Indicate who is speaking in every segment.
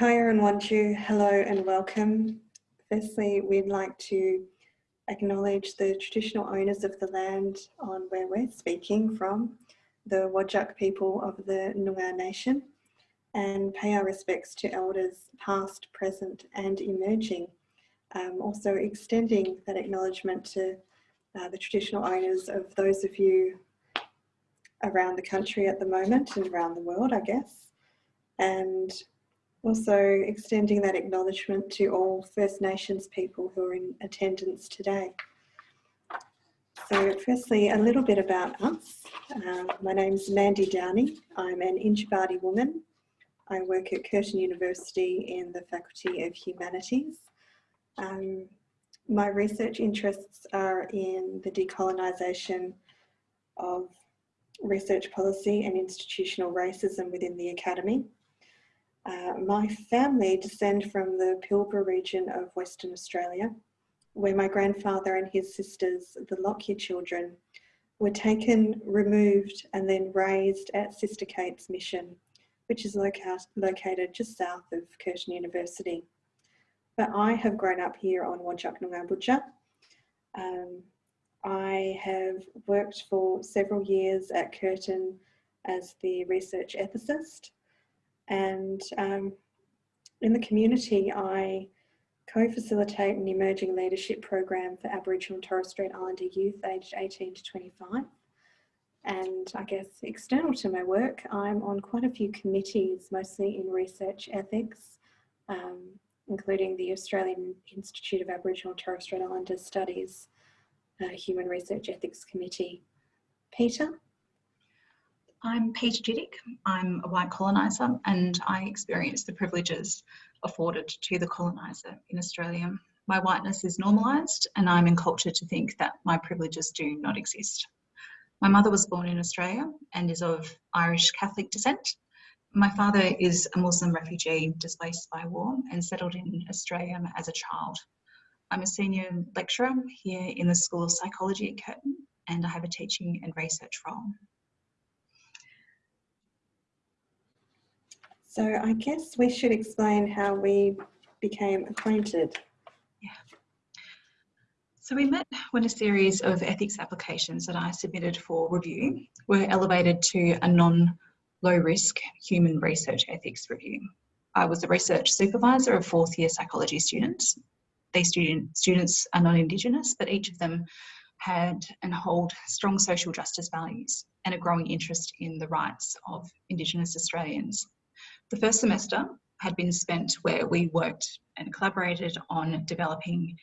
Speaker 1: Kaya and Wanju, hello and welcome. Firstly, we'd like to acknowledge the traditional owners of the land on where we're speaking from, the Whadjuk people of the Noongar Nation, and pay our respects to elders past, present and emerging. Um, also extending that acknowledgement to uh, the traditional owners of those of you around the country at the moment and around the world, I guess. And also extending that acknowledgement to all First Nations people who are in attendance today. So firstly, a little bit about us. Uh, my name's Mandy Downing. I'm an Yindjibarndi woman. I work at Curtin University in the Faculty of Humanities. Um, my research interests are in the decolonisation of research policy and institutional racism within the academy. Uh, my family descend from the Pilbara region of Western Australia, where my grandfather and his sisters, the Lockyer children, were taken, removed and then raised at Sister Kate's Mission, which is loca located just south of Curtin University. But I have grown up here on Whadjuk Noongar Um, I have worked for several years at Curtin as the research ethicist and um, in the community, I co-facilitate an emerging leadership program for Aboriginal and Torres Strait Islander youth aged 18 to 25. And I guess external to my work, I'm on quite a few committees, mostly in research ethics, um, including the Australian Institute of Aboriginal and Torres Strait Islander Studies uh, Human Research Ethics Committee. Peta?
Speaker 2: I'm Peta Dzidic. I'm a white coloniser and I experience the privileges afforded to the coloniser in Australia. My whiteness is normalised and I'm encultured to think that my privileges do not exist. My mother was born in Australia and is of Irish Catholic descent. My father is a Muslim refugee displaced by war and settled in Australia as a child. I'm a senior lecturer here in the School of Psychology at Curtin and I have a teaching and research role.
Speaker 1: So I guess we should explain how we became acquainted.
Speaker 2: Yeah. So we met when a series of ethics applications that I submitted for review were elevated to a non-low risk human research ethics review. I was the research supervisor of fourth year psychology students. These student, students are non-Indigenous, but each of them had and hold strong social justice values and a growing interest in the rights of Indigenous Australians. The first semester had been spent where we worked and collaborated on developing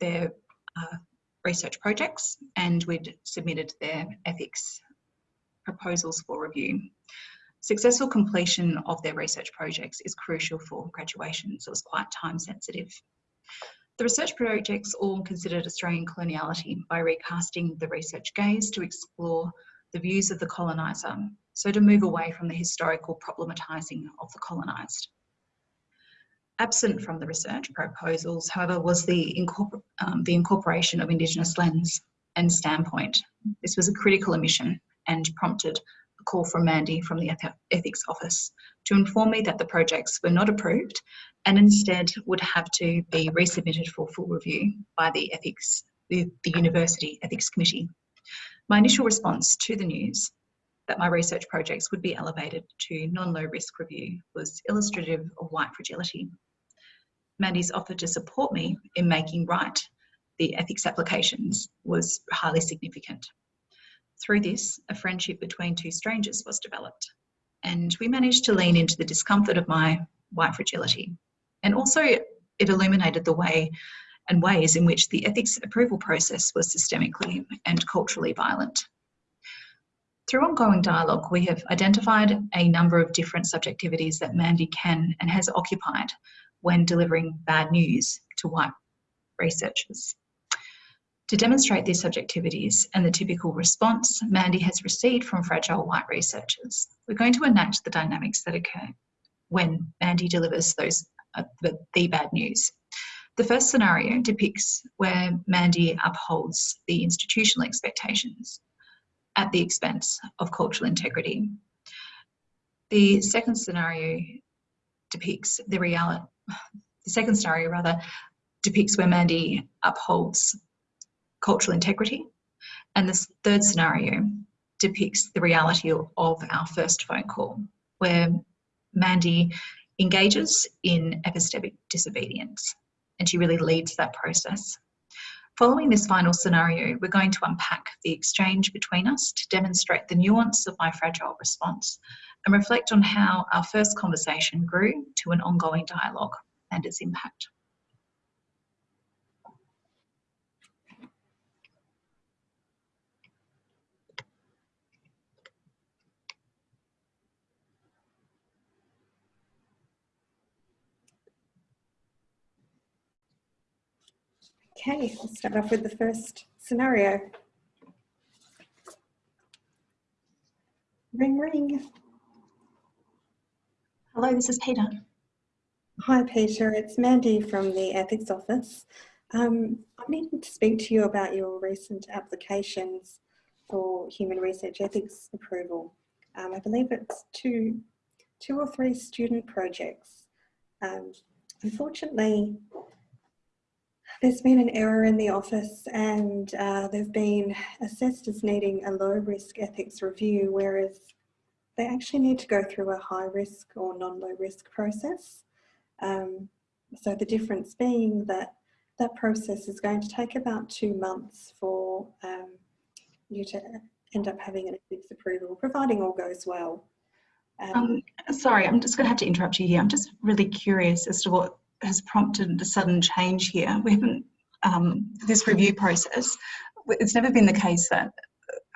Speaker 2: their uh, research projects and we'd submitted their ethics proposals for review. Successful completion of their research projects is crucial for graduation, so it's quite time sensitive. The research projects all considered Australian coloniality by recasting the research gaze to explore the views of the coloniser so to move away from the historical problematising of the colonised. Absent from the research proposals, however, was the, incorpor um, the incorporation of Indigenous lens and standpoint. This was a critical omission and prompted a call from Mandy from the Ethics Office to inform me that the projects were not approved and instead would have to be resubmitted for full review by the Ethics, the, the University Ethics Committee. My initial response to the news that my research projects would be elevated to non-low risk review was illustrative of white fragility. Mandy's offer to support me in making right the ethics applications was highly significant. Through this, a friendship between two strangers was developed and we managed to lean into the discomfort of my white fragility. And also it illuminated the way and ways in which the ethics approval process was systemically and culturally violent. Through ongoing dialogue, we have identified a number of different subjectivities that Mandy can and has occupied when delivering bad news to white researchers. To demonstrate these subjectivities and the typical response Mandy has received from fragile white researchers, we're going to enact the dynamics that occur when Mandy delivers those uh, the, the bad news. The first scenario depicts where Mandy upholds the institutional expectations at the expense of cultural integrity. The second scenario depicts the reality, the second scenario rather, depicts where Mandy upholds cultural integrity. And this third scenario depicts the reality of our first phone call, where Mandy engages in epistemic disobedience and she really leads that process. Following this final scenario, we're going to unpack the exchange between us to demonstrate the nuance of my fragile response and reflect on how our first conversation grew to an ongoing dialogue and its impact.
Speaker 1: Okay, we'll start off with the first scenario. Ring, ring.
Speaker 2: Hello, this is Peta.
Speaker 1: Hi, Peta. It's Mandy from the Ethics Office. Um, I'm needing to speak to you about your recent applications for human research ethics approval. Um, I believe it's two, two or three student projects. Um, unfortunately, there's been an error in the office and uh, they've been assessed as needing a low risk ethics review, whereas they actually need to go through a high risk or non-low risk process. Um, so the difference being that that process is going to take about two months for um, you to end up having an ethics approval, providing all goes well.
Speaker 2: Um, um, sorry, I'm just going to have to interrupt you here. I'm just really curious as to what has prompted a sudden change here. We haven't, um, this review process, it's never been the case that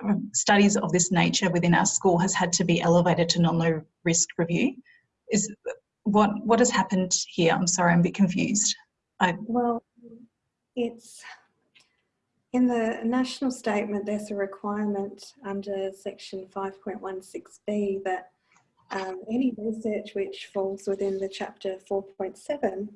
Speaker 2: uh, studies of this nature within our school has had to be elevated to non-low risk review. Is what what has happened here? I'm sorry, I'm a bit confused.
Speaker 1: I, well, it's in the national statement. There's a requirement under section 5.16b that um, any research which falls within the chapter 4.7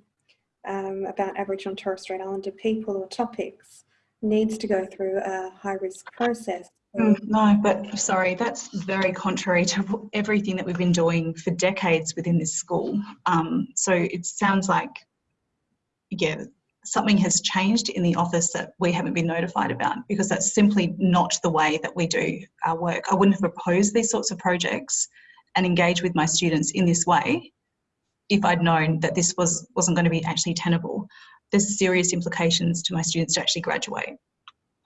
Speaker 1: um, about Aboriginal and Torres Strait Islander people or topics needs to go through a high risk process.
Speaker 2: Mm, no, but sorry, that's very contrary to everything that we've been doing for decades within this school. Um, so it sounds like, yeah, something has changed in the office that we haven't been notified about because that's simply not the way that we do our work. I wouldn't have proposed these sorts of projects and engage with my students in this way if I'd known that this was, wasn't going to be actually tenable. There's serious implications to my students to actually graduate.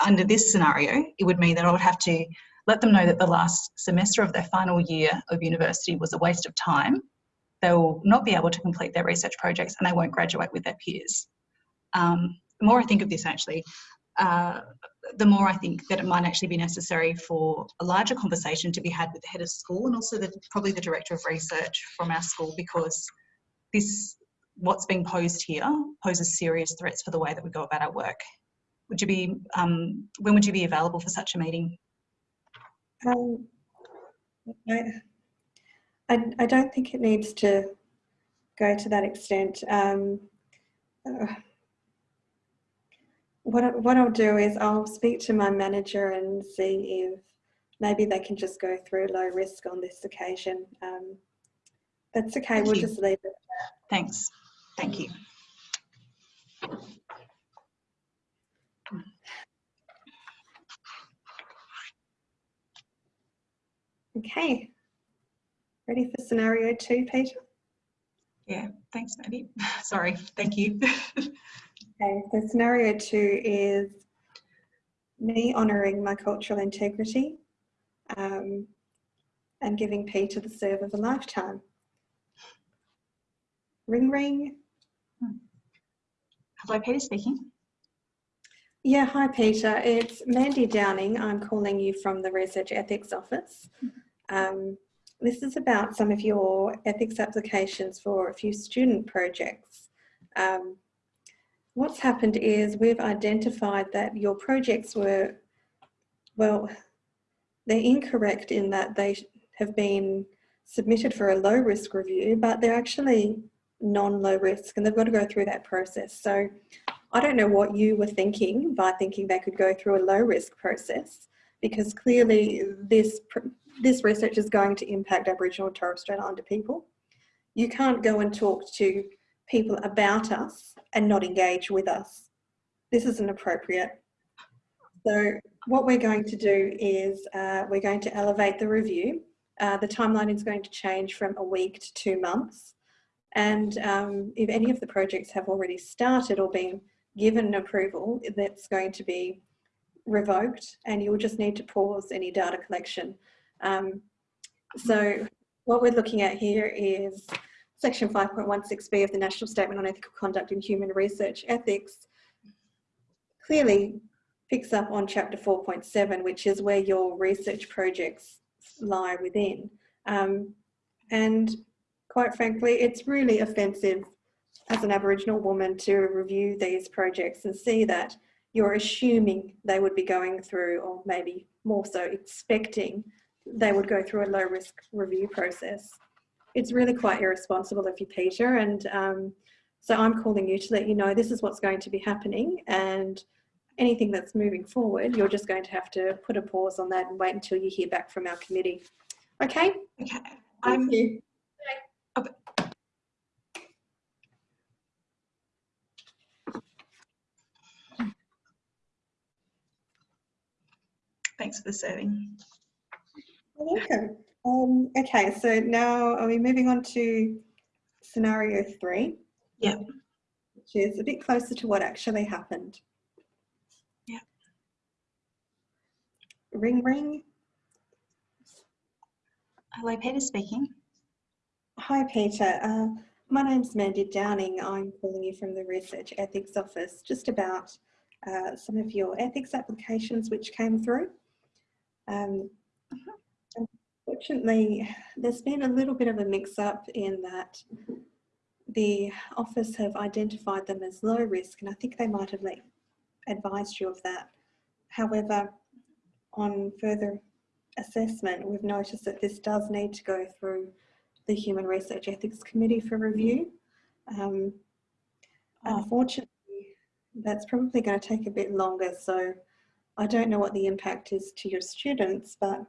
Speaker 2: Under this scenario, it would mean that I would have to let them know that the last semester of their final year of university was a waste of time. They will not be able to complete their research projects and they won't graduate with their peers. Um, the more I think of this actually, uh, the more I think that it might actually be necessary for a larger conversation to be had with the head of school and also the, probably the director of research from our school because this, what's being posed here poses serious threats for the way that we go about our work. Would you be, um, when would you be available for such a meeting?
Speaker 1: Um, I, I, I, don't think it needs to go to that extent. Um, uh, what, what I'll do is I'll speak to my manager and see if maybe they can just go through low risk on this occasion. Um, that's okay, Thank we'll you. just leave it.
Speaker 2: Thanks. Thank you.
Speaker 1: Okay, ready for scenario two, Peta?
Speaker 2: Yeah, thanks, Maddie. Sorry, thank you.
Speaker 1: Okay, so scenario two is me honouring my cultural integrity um, and giving Peta the serve of a lifetime. Ring ring.
Speaker 2: Hello, Peta speaking.
Speaker 1: Yeah, hi Peta. It's Mandy Downing. I'm calling you from the Research Ethics Office. Um, this is about some of your ethics applications for a few student projects. Um, what's happened is we've identified that your projects were, well, they're incorrect in that they have been submitted for a low risk review, but they're actually non-low risk and they've got to go through that process. So I don't know what you were thinking by thinking they could go through a low risk process because clearly this, this research is going to impact Aboriginal and Torres Strait Islander people. you can't go and talk to people about us and not engage with us. This isn't appropriate. So what we're going to do is uh, we're going to elevate the review. Uh, the timeline is going to change from a week to two months. And um, if any of the projects have already started or been given approval, that's going to be revoked and you'll just need to pause any data collection. Um, so what we're looking at here is section 5.16b of the National Statement on Ethical Conduct in Human Research Ethics clearly picks up on chapter 4.7, which is where your research projects lie within. Um, and quite frankly, it's really offensive as an Aboriginal woman to review these projects and see that you're assuming they would be going through, or maybe more so expecting they would go through a low risk review process. It's really quite irresponsible of you, Peta. And um, so I'm calling you to let you know this is what's going to be happening and anything that's moving forward, you're just going to have to put a pause on that and wait until you hear back from our committee. Okay?
Speaker 2: Okay. I'm,
Speaker 1: you.
Speaker 2: Thanks for the serving.
Speaker 1: Welcome. Um, okay, so now are we moving on to scenario three?
Speaker 2: Yeah.
Speaker 1: Which is a bit closer to what actually happened.
Speaker 2: Yeah.
Speaker 1: Ring ring.
Speaker 2: Hello, Peta speaking.
Speaker 1: Hi, Peta. Uh, my name's Mandy Downing. I'm calling you from the Research Ethics Office just about uh, some of your ethics applications which came through. Um, Unfortunately, there's been a little bit of a mix up in that the office have identified them as low risk and I think they might have like advised you of that. However, on further assessment, we've noticed that this does need to go through the Human Research Ethics Committee for review. Um, oh. Unfortunately, that's probably going to take a bit longer. So I don't know what the impact is to your students, but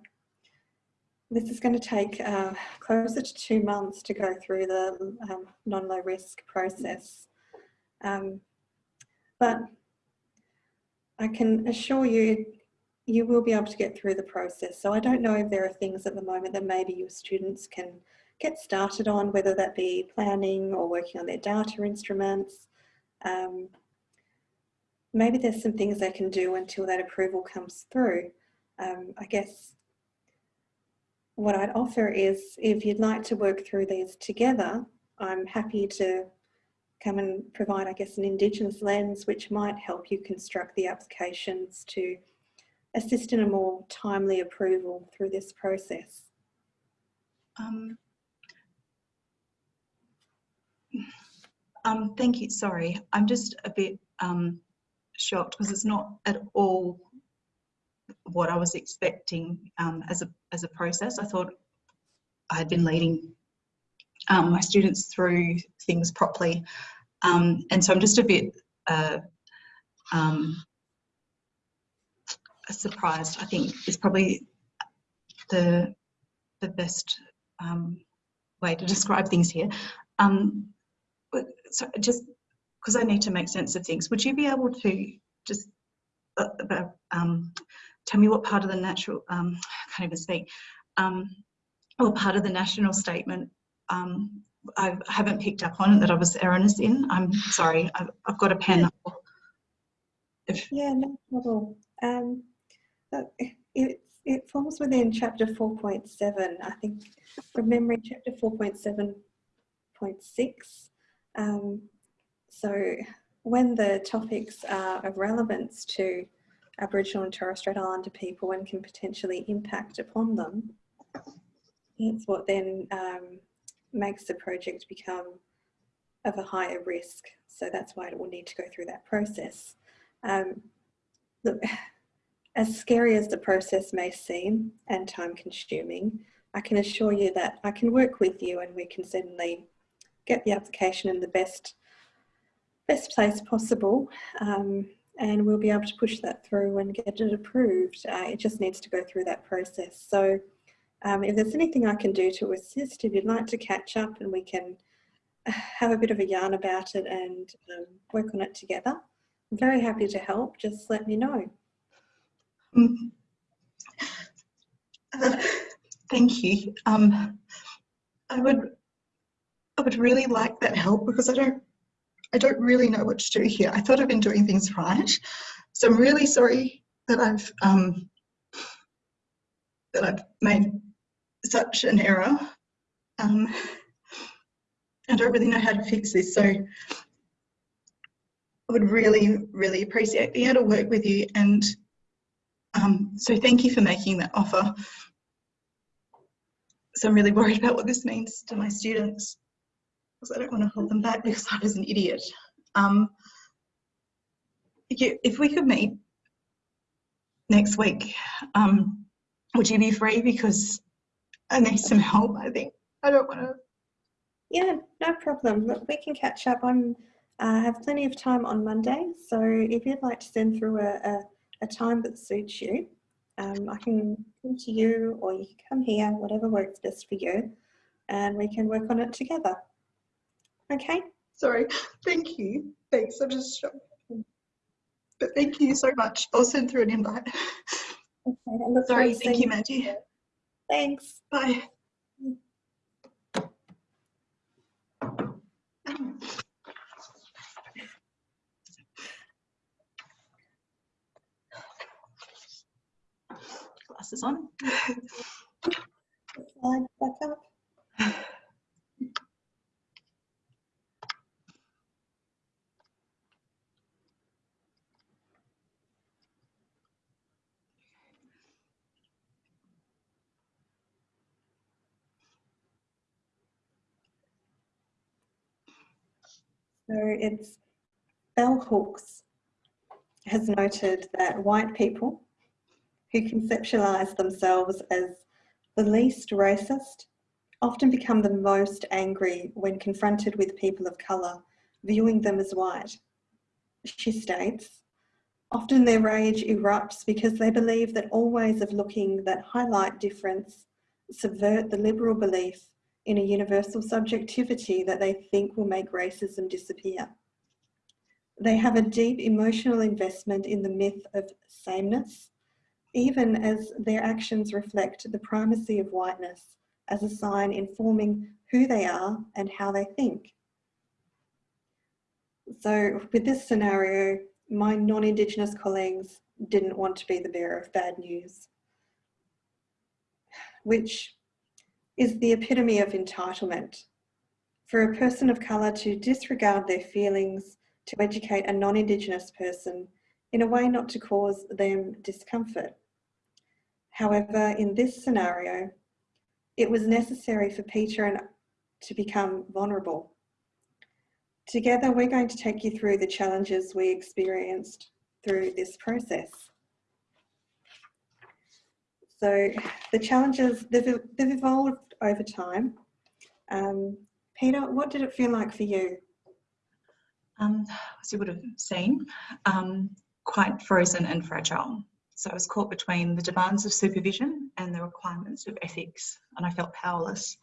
Speaker 1: this is going to take uh, closer to two months to go through the um, non-low risk process. Um, but I can assure you, you will be able to get through the process. So I don't know if there are things at the moment that maybe your students can get started on, whether that be planning or working on their data instruments. Um, maybe there's some things they can do until that approval comes through. Um, I guess what I'd offer is if you'd like to work through these together, I'm happy to come and provide, I guess, an Indigenous lens which might help you construct the applications to assist in a more timely approval through this process.
Speaker 2: Um, um, thank you. Sorry, I'm just a bit um, shocked because it's not at all what I was expecting um, as a as a process. I thought I had been leading um, my students through things properly, um, and so I'm just a bit uh, um, surprised. I think is probably the the best um, way to describe things here. Um, so just because I need to make sense of things, would you be able to just uh, um, tell me what part of the natural, um, I can't even speak, um, what part of the national statement um, I haven't picked up on that I was erroneous in. I'm sorry, I've, I've got a pen.
Speaker 1: If... Yeah, no problem. Um, it, it falls within chapter 4.7, I think from memory, chapter 4.7.6. Um, so when the topics are of relevance to Aboriginal and Torres Strait Islander people and can potentially impact upon them, it's what then um, makes the project become of a higher risk. So that's why it will need to go through that process. Um, look, as scary as the process may seem and time consuming, I can assure you that I can work with you and we can certainly get the application in the best best place possible um, and we'll be able to push that through and get it approved. Uh, it just needs to go through that process. So Um, if there's anything I can do to assist, if you'd like to catch up and we can have a bit of a yarn about it and um, work on it together, I'm very happy to help. Just let me know.
Speaker 3: Mm. Uh, thank you. Um, I would, I would really like that help because I don't, I don't really know what to do here. I thought I've been doing things right, so I'm really sorry that I've, um, that I've made such an error. Um, I don't really know how to fix this, so I would really, really appreciate being able to work with you and um, so thank you for making that offer. So I'm really worried about what this means to my students because I don't want to hold them back because I was an idiot. Um, if we could meet next week, um, would you be free? Because I need some help, I think. I don't want to.
Speaker 1: Yeah, no problem. Look, we can catch up. I'm uh, have plenty of time on Monday, so if you'd like to send through a, a a time that suits you. Um, I can come to you or you can come here, whatever works best for you, and we can work on it together. Okay?
Speaker 3: Sorry, thank you. Thanks, I'm just shocked. But thank you so much. I'll send through an invite.
Speaker 1: Okay,
Speaker 3: Sorry, thank you, Maggie.
Speaker 1: Thanks.
Speaker 3: Bye. glasses on.
Speaker 1: Slide back up. So it's Bell Hooks has noted that white people who conceptualize themselves as the least racist often become the most angry when confronted with people of colour, viewing them as white. She states, often their rage erupts because they believe that all ways of looking that highlight difference subvert the liberal belief in a universal subjectivity that they think will make racism disappear. They have a deep emotional investment in the myth of sameness even as their actions reflect the primacy of whiteness as a sign informing who they are and how they think. So with this scenario, my non-Indigenous colleagues didn't want to be the bearer of bad news, which is the epitome of entitlement. For a person of colour to disregard their feelings to educate a non-Indigenous person in a way not to cause them discomfort. However, in this scenario, it was necessary for Peta and to become vulnerable. Together, we're going to take you through the challenges we experienced through this process. So the challenges, they've, they've evolved over time. Um, Peta, what did it feel like for you?
Speaker 2: Um, as you would have seen, um, quite frozen and fragile. So I was caught between the demands of supervision and the requirements of ethics, and I felt powerless.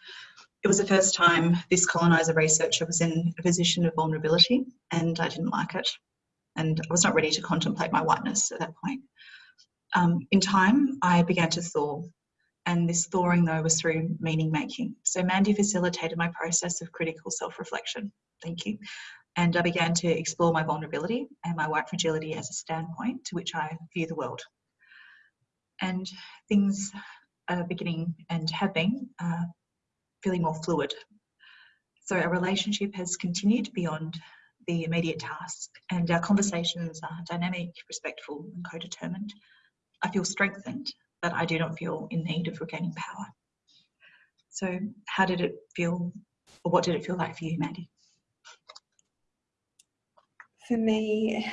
Speaker 2: It was the first time this coloniser researcher was in a position of vulnerability, and I didn't like it. And I was not ready to contemplate my whiteness at that point. Um, in time, I began to thaw, and this thawing, though, was through meaning making. So Mandy facilitated my process of critical self reflection. Thank you. And I began to explore my vulnerability and my white fragility as a standpoint to which I view the world and things are beginning and have been uh, feeling more fluid. So our relationship has continued beyond the immediate task and our conversations are dynamic, respectful and co-determined. I feel strengthened, but I do not feel in need of regaining power. So how did it feel, or what did it feel like for you, Mandy?
Speaker 1: For me,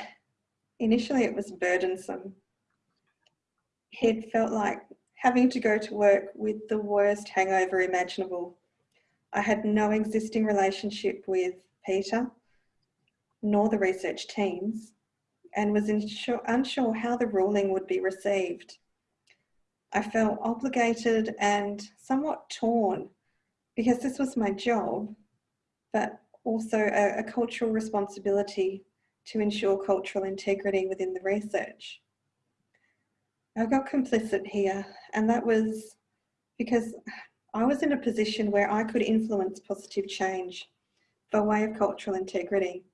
Speaker 1: initially it was burdensome it felt like having to go to work with the worst hangover imaginable. I had no existing relationship with Peta, nor the research teams, and was unsure how the ruling would be received. I felt obligated and somewhat torn because this was my job, but also a, a cultural responsibility to ensure cultural integrity within the research. I got complicit here and that was because I was in a position where I could influence positive change by way of cultural integrity.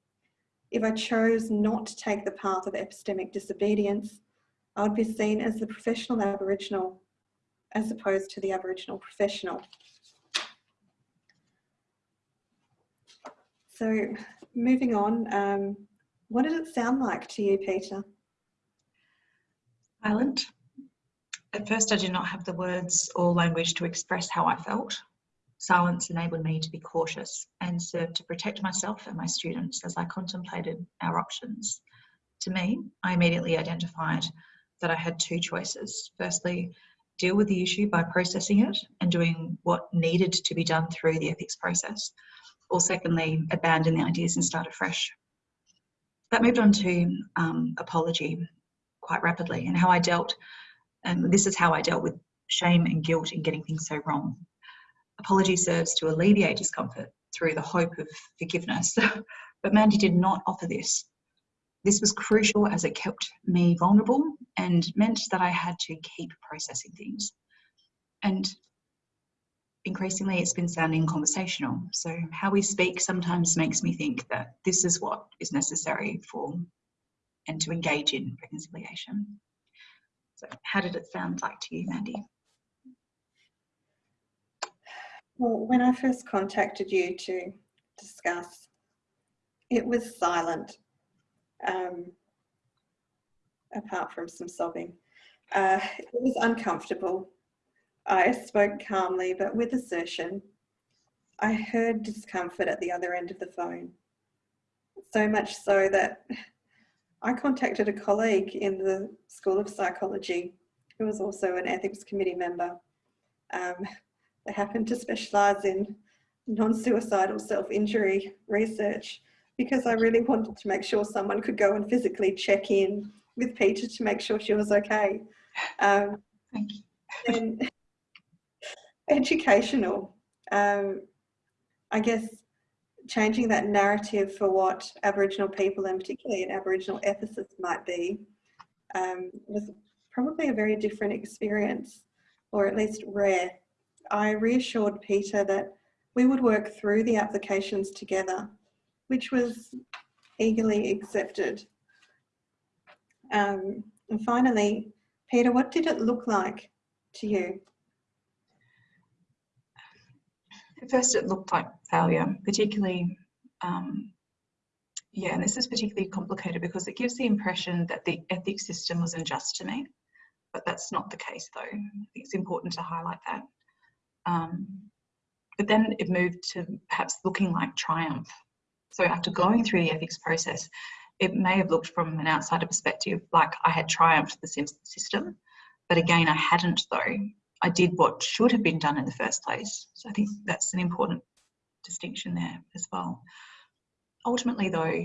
Speaker 1: If I chose not to take the path of epistemic disobedience, I would be seen as the professional Aboriginal as opposed to the Aboriginal professional. So moving on, um, what did it sound like to you, Peta?
Speaker 2: Silent. At first, I did not have the words or language to express how I felt. Silence enabled me to be cautious and served to protect myself and my students as I contemplated our options. To me, I immediately identified that I had two choices. Firstly, deal with the issue by processing it and doing what needed to be done through the ethics process, or secondly, abandon the ideas and start afresh. That moved on to um, apology quite rapidly and how I dealt, and this is how I dealt with shame and guilt in getting things so wrong. Apology serves to alleviate discomfort through the hope of forgiveness, but Mandy did not offer this. This was crucial as it kept me vulnerable and meant that I had to keep processing things. And increasingly it's been sounding conversational. So how we speak sometimes makes me think that this is what is necessary for and to engage in reconciliation. So how did it sound like to you, Mandy?
Speaker 1: Well, when I first contacted you to discuss, it was silent, um, apart from some sobbing. Uh, it was uncomfortable I spoke calmly but with assertion. I heard discomfort at the other end of the phone. So much so that I contacted a colleague in the School of Psychology who was also an ethics committee member. Um, they happened to specialise in non-suicidal self-injury research because I really wanted to make sure someone could go and physically check in with Peta to make sure she was okay. Um,
Speaker 2: Thank you.
Speaker 1: and educational. Um, I guess changing that narrative for what Aboriginal people and particularly an Aboriginal ethicist might be um, was probably a very different experience or at least rare. I reassured Peta that we would work through the applications together, which was eagerly accepted. Um, and finally, Peta, what did it look like to you?
Speaker 2: At first it looked like failure, particularly, um, yeah, and this is particularly complicated because it gives the impression that the ethics system was unjust to me, but that's not the case though. I think it's important to highlight that. Um, but then it moved to perhaps looking like triumph. So after going through the ethics process, it may have looked from an outsider perspective like I had triumphed the system, but again, I hadn't though. I did what should have been done in the first place. So I think that's an important distinction there as well. Ultimately though,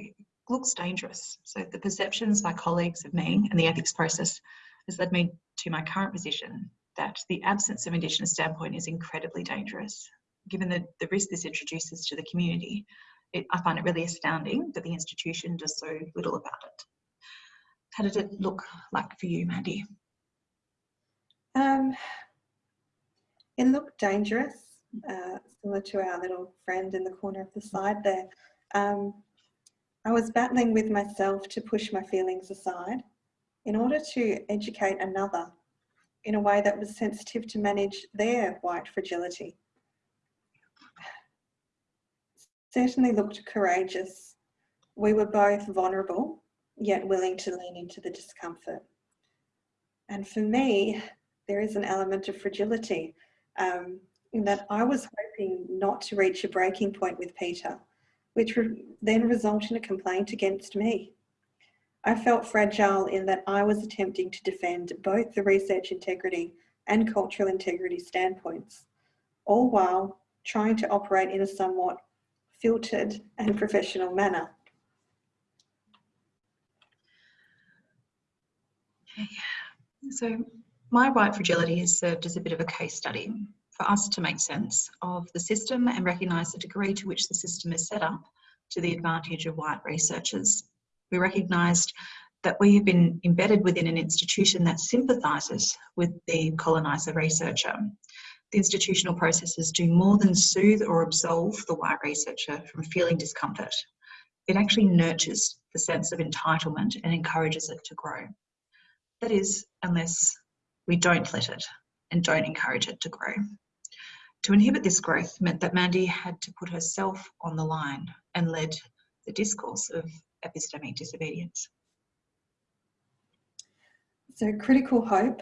Speaker 2: looks dangerous. So the perceptions by colleagues of me and the ethics process has led me to my current position that the absence of Indigenous standpoint is incredibly dangerous. Given the, the risk this introduces to the community, it, I find it really astounding that the institution does so little about it. How did it look like for you, Mandy?
Speaker 1: Um, it looked dangerous, uh, similar to our little friend in the corner of the slide there. Um, I was battling with myself to push my feelings aside in order to educate another in a way that was sensitive to manage their white fragility. Certainly looked courageous. We were both vulnerable, yet willing to lean into the discomfort. And for me, there is an element of fragility um, in that I was hoping not to reach a breaking point with Peta, which re then result in a complaint against me. I felt fragile in that I was attempting to defend both the research integrity and cultural integrity standpoints, all while trying to operate in a somewhat filtered and professional manner.
Speaker 2: So My white fragility has served as a bit of a case study for us to make sense of the system and recognise the degree to which the system is set up to the advantage of white researchers. We recognised that we have been embedded within an institution that sympathises with the coloniser researcher. The institutional processes do more than soothe or absolve the white researcher from feeling discomfort. It actually nurtures the sense of entitlement and encourages it to grow. That is, unless we don't let it and don't encourage it to grow. To inhibit this growth meant that Mandy had to put herself on the line and led the discourse of epistemic disobedience.
Speaker 1: So critical hope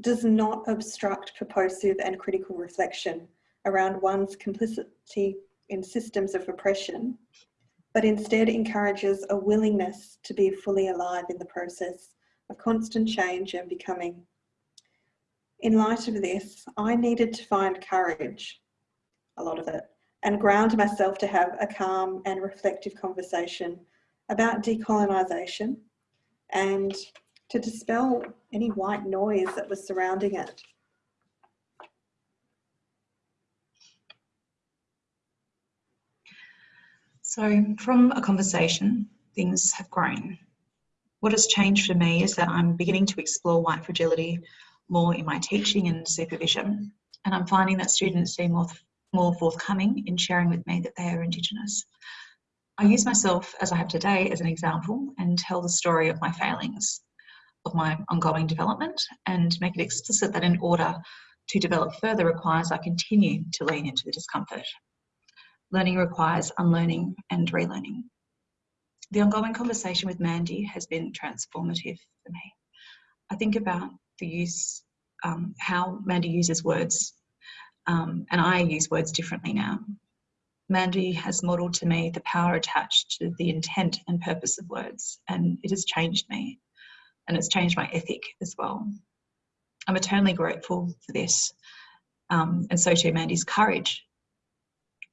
Speaker 1: does not obstruct purposive and critical reflection around one's complicity in systems of oppression, but instead encourages a willingness to be fully alive in the process of constant change and becoming. In light of this, I needed to find courage, a lot of it, and ground myself to have a calm and reflective conversation about decolonisation and to dispel any white noise that was surrounding it.
Speaker 2: So from a conversation, things have grown. What has changed for me is that I'm beginning to explore white fragility more in my teaching and supervision. And I'm finding that students seem more, more forthcoming in sharing with me that they are Indigenous. I use myself, as I have today, as an example and tell the story of my failings, of my ongoing development, and make it explicit that in order to develop further requires I continue to lean into the discomfort. Learning requires unlearning and relearning. The ongoing conversation with Mandy has been transformative for me. I think about the use, um, how Mandy uses words, um, and I use words differently now. Mandy has modelled to me the power attached to the intent and purpose of words, and it has changed me, and it's changed my ethic as well. I'm eternally grateful for this, um, and so too Mandy's courage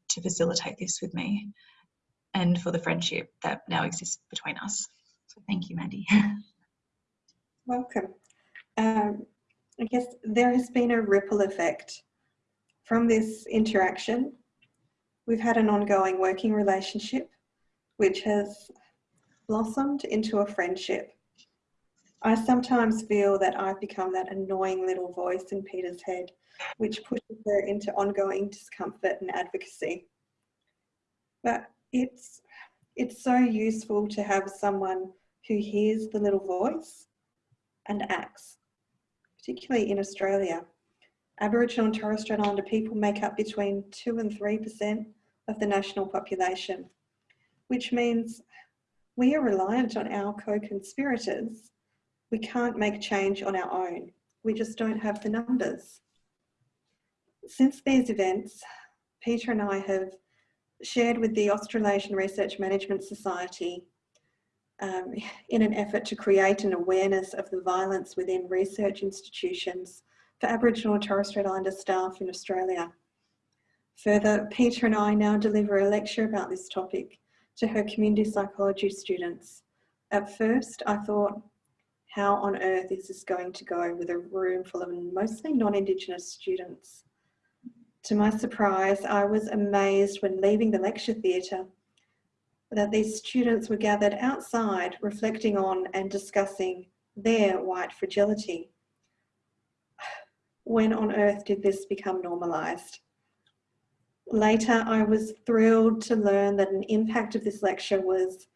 Speaker 2: to facilitate this with me, and for the friendship that now exists between us. So thank you, Mandy.
Speaker 1: Welcome. Um, I guess there has been a ripple effect from this interaction. We've had an ongoing working relationship, which has blossomed into a friendship. I sometimes feel that I've become that annoying little voice in Peta's head, which pushes her into ongoing discomfort and advocacy. But it's, it's so useful to have someone who hears the little voice and acts particularly in Australia. Aboriginal and Torres Strait Islander people make up between 2 and 3% of the national population, which means we are reliant on our co-conspirators. We can't make change on our own. We just don't have the numbers. Since these events, Peta and I have shared with the Australasian Research Management Society um, in an effort to create an awareness of the violence within research institutions for Aboriginal and Torres Strait Islander staff in Australia. Further, Peta and I now deliver a lecture about this topic to her community psychology students. At first, I thought, how on earth is this going to go with a room full of mostly non-Indigenous students? To my surprise, I was amazed when leaving the lecture theatre that these students were gathered outside reflecting on and discussing their white fragility. When on earth did this become normalised? Later, I was thrilled to learn that an impact of this lecture was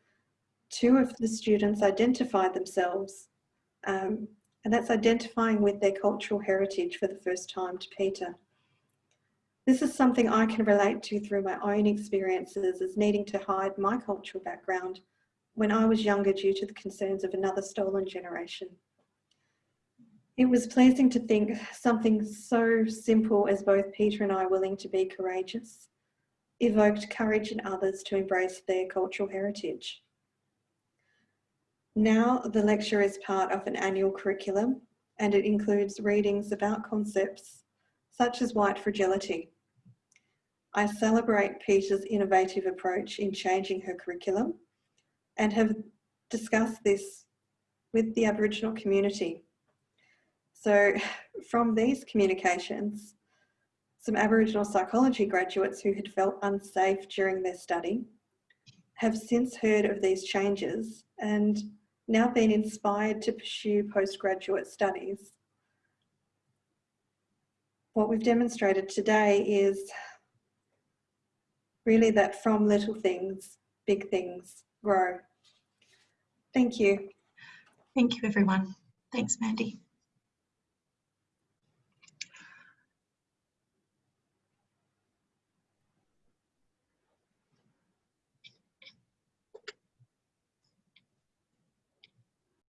Speaker 1: two of the students identified themselves, um, and that's identifying with their cultural heritage for the first time to Peta. This is something I can relate to through my own experiences as needing to hide my cultural background when I was younger due to the concerns of another stolen generation. It was pleasing to think something so simple as both Peta and I willing to be courageous evoked courage in others to embrace their cultural heritage. Now the lecture is part of an annual curriculum and it includes readings about concepts such as white fragility, I celebrate Peta's innovative approach in changing her curriculum and have discussed this with the Aboriginal community. So from these communications, some Aboriginal psychology graduates who had felt unsafe during their study have since heard of these changes and now been inspired to pursue postgraduate studies. What we've demonstrated today is really that from little things, big things grow. Thank you.
Speaker 3: Thank you, everyone. Thanks, Mandy.